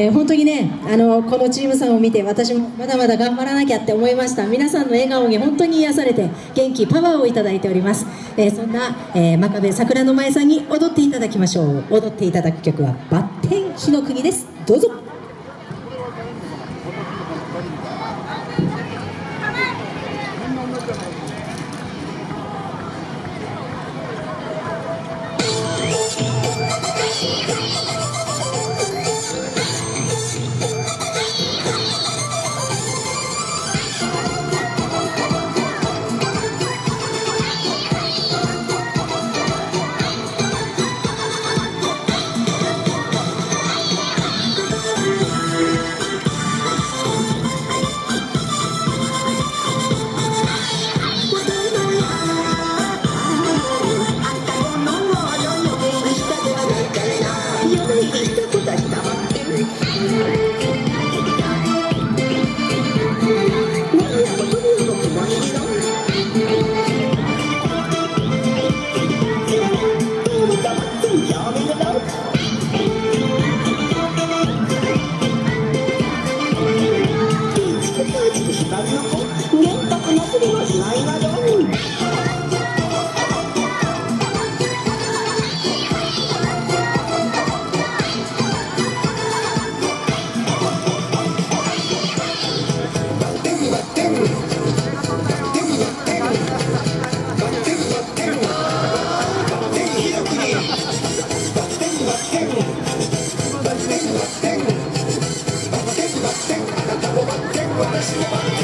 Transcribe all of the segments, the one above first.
え、本当にねあのこのチームさんを見て私もまだまだ頑張らなきゃって思いました。皆さんの笑顔に本当に癒されて元気パワーをいただいております、えー、そんな、えー、真壁桜の前さんに踊っていただきましょう。踊っていただく曲は「バッテン日の国」です。どうぞ。What does he want?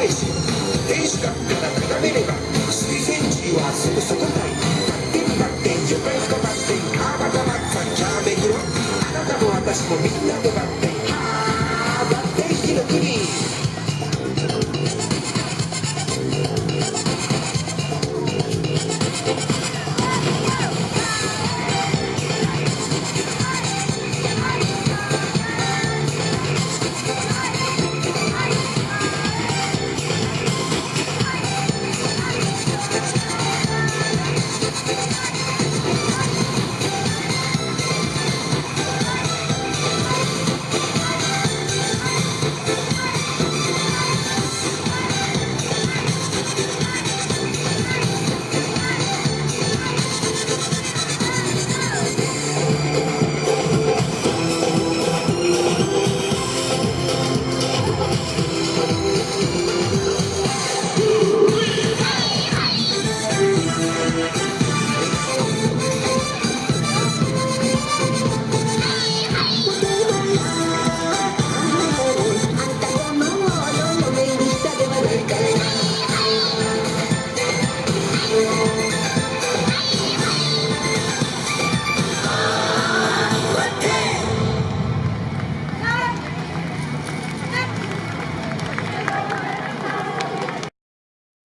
Christ.